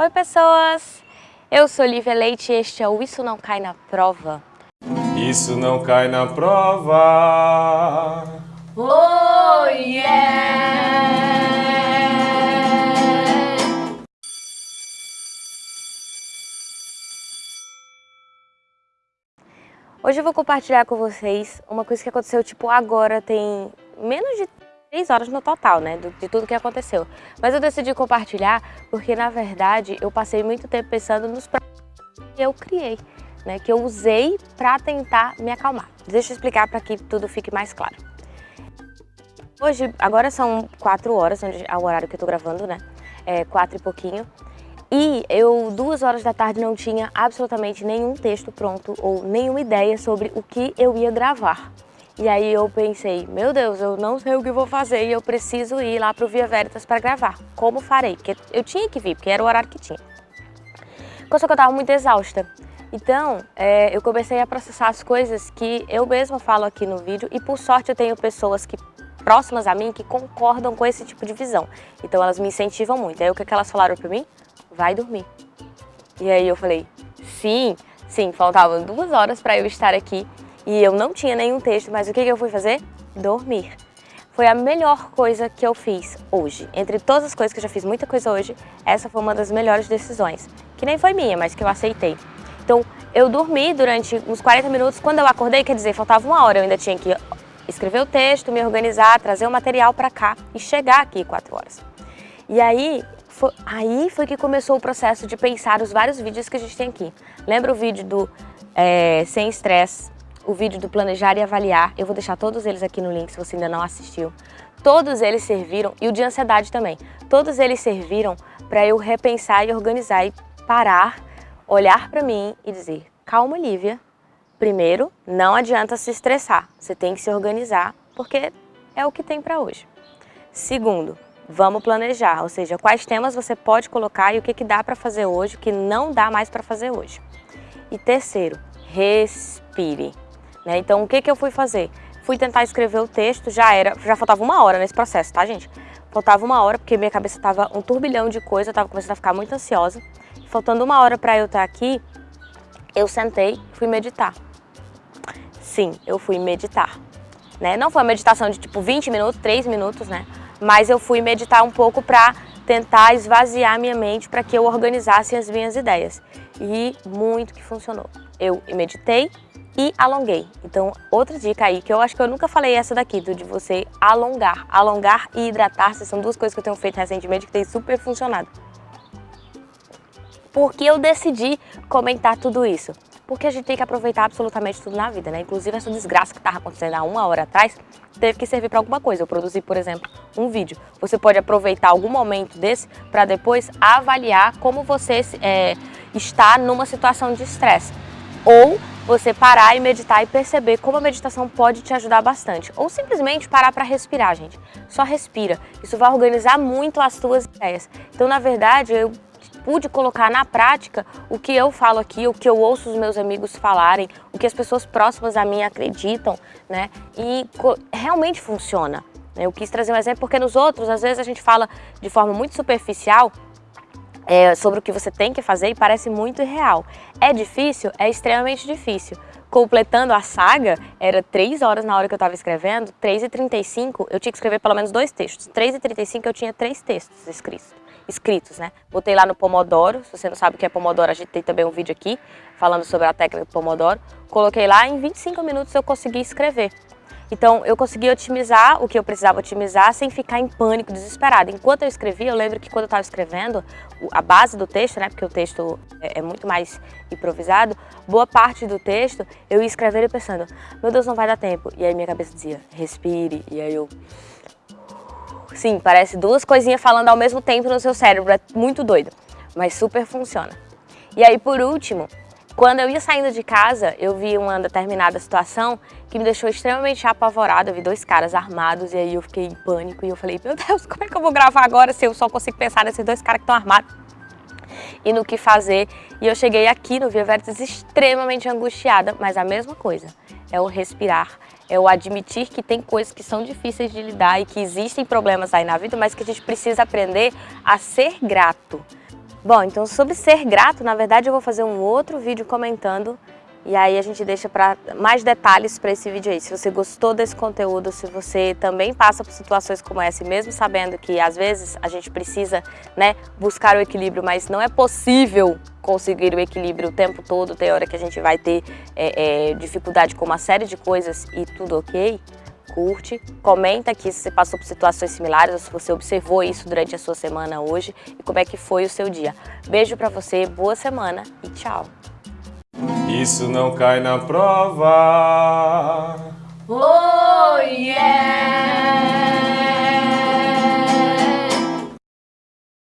Oi pessoas, eu sou Lívia Leite e este é o Isso Não Cai Na Prova. Isso não cai na prova. Oh yeah! Hoje eu vou compartilhar com vocês uma coisa que aconteceu tipo agora, tem menos de três horas no total, né, de tudo que aconteceu. Mas eu decidi compartilhar porque, na verdade, eu passei muito tempo pensando nos que eu criei, né, que eu usei para tentar me acalmar. Deixa eu explicar para que tudo fique mais claro. Hoje, agora são quatro horas, onde é o horário que eu tô gravando, né, é quatro e pouquinho. E eu, duas horas da tarde, não tinha absolutamente nenhum texto pronto ou nenhuma ideia sobre o que eu ia gravar. E aí eu pensei, meu Deus, eu não sei o que vou fazer e eu preciso ir lá para o Via Veritas para gravar. Como farei? Porque eu tinha que vir, porque era o horário que tinha. Só que eu estava muito exausta. Então, é, eu comecei a processar as coisas que eu mesma falo aqui no vídeo e por sorte eu tenho pessoas que próximas a mim que concordam com esse tipo de visão. Então elas me incentivam muito. Aí o que, que elas falaram para mim? Vai dormir. E aí eu falei, sim, sim, faltavam duas horas para eu estar aqui e eu não tinha nenhum texto, mas o que eu fui fazer? Dormir. Foi a melhor coisa que eu fiz hoje. Entre todas as coisas que eu já fiz muita coisa hoje, essa foi uma das melhores decisões. Que nem foi minha, mas que eu aceitei. Então, eu dormi durante uns 40 minutos. Quando eu acordei, quer dizer, faltava uma hora. Eu ainda tinha que escrever o texto, me organizar, trazer o material para cá e chegar aqui 4 horas. E aí foi, aí foi que começou o processo de pensar os vários vídeos que a gente tem aqui. Lembra o vídeo do é, Sem Estresse, o vídeo do Planejar e Avaliar, eu vou deixar todos eles aqui no link se você ainda não assistiu. Todos eles serviram, e o de ansiedade também, todos eles serviram para eu repensar e organizar e parar, olhar para mim e dizer, calma Lívia, primeiro, não adianta se estressar, você tem que se organizar, porque é o que tem para hoje. Segundo, vamos planejar, ou seja, quais temas você pode colocar e o que, que dá para fazer hoje, o que não dá mais para fazer hoje. E terceiro, respire. Né? Então, o que, que eu fui fazer? Fui tentar escrever o texto, já era, já faltava uma hora nesse processo, tá, gente? Faltava uma hora, porque minha cabeça estava um turbilhão de coisa, eu estava começando a ficar muito ansiosa. Faltando uma hora para eu estar aqui, eu sentei fui meditar. Sim, eu fui meditar. Né? Não foi uma meditação de tipo 20 minutos, 3 minutos, né? Mas eu fui meditar um pouco para tentar esvaziar minha mente para que eu organizasse as minhas ideias. E muito que funcionou. Eu meditei, e alonguei. Então, outra dica aí, que eu acho que eu nunca falei essa daqui, do de você alongar. Alongar e hidratar-se são duas coisas que eu tenho feito recentemente que tem super funcionado. Por que eu decidi comentar tudo isso? Porque a gente tem que aproveitar absolutamente tudo na vida, né? Inclusive essa desgraça que estava acontecendo há uma hora atrás, teve que servir para alguma coisa. Eu produzi, por exemplo, um vídeo. Você pode aproveitar algum momento desse para depois avaliar como você é, está numa situação de estresse. Ou você parar e meditar e perceber como a meditação pode te ajudar bastante. Ou simplesmente parar para respirar, gente. Só respira. Isso vai organizar muito as suas ideias. Então, na verdade, eu pude colocar na prática o que eu falo aqui, o que eu ouço os meus amigos falarem, o que as pessoas próximas a mim acreditam, né? E realmente funciona. Eu quis trazer um exemplo porque nos outros, às vezes a gente fala de forma muito superficial é, sobre o que você tem que fazer e parece muito irreal. É difícil? É extremamente difícil. Completando a saga, era 3 horas na hora que eu estava escrevendo, 3h35 eu tinha que escrever pelo menos dois textos. 3h35 eu tinha três textos escritos, escritos, né? Botei lá no Pomodoro, se você não sabe o que é Pomodoro, a gente tem também um vídeo aqui falando sobre a técnica do Pomodoro. Coloquei lá, em 25 minutos eu consegui escrever. Então, eu consegui otimizar o que eu precisava otimizar sem ficar em pânico, desesperada. Enquanto eu escrevia, eu lembro que quando eu estava escrevendo, a base do texto, né, porque o texto é, é muito mais improvisado, boa parte do texto eu ia escrever e pensando, meu Deus, não vai dar tempo. E aí minha cabeça dizia, respire. E aí eu... Sim, parece duas coisinhas falando ao mesmo tempo no seu cérebro, é muito doido, mas super funciona. E aí, por último, quando eu ia saindo de casa, eu vi uma determinada situação que me deixou extremamente apavorada. Eu vi dois caras armados e aí eu fiquei em pânico e eu falei, meu Deus, como é que eu vou gravar agora se eu só consigo pensar nesses dois caras que estão armados? E no que fazer. E eu cheguei aqui no Via Veritas extremamente angustiada, mas a mesma coisa. É o respirar, é o admitir que tem coisas que são difíceis de lidar e que existem problemas aí na vida, mas que a gente precisa aprender a ser grato Bom, então sobre ser grato, na verdade eu vou fazer um outro vídeo comentando e aí a gente deixa para mais detalhes para esse vídeo aí. Se você gostou desse conteúdo, se você também passa por situações como essa, mesmo sabendo que às vezes a gente precisa né, buscar o equilíbrio, mas não é possível conseguir o equilíbrio o tempo todo, tem hora que a gente vai ter é, é, dificuldade com uma série de coisas e tudo ok, curte, comenta aqui se você passou por situações similares ou se você observou isso durante a sua semana hoje e como é que foi o seu dia. Beijo pra você, boa semana e tchau! Isso não cai na prova. Oh, yeah!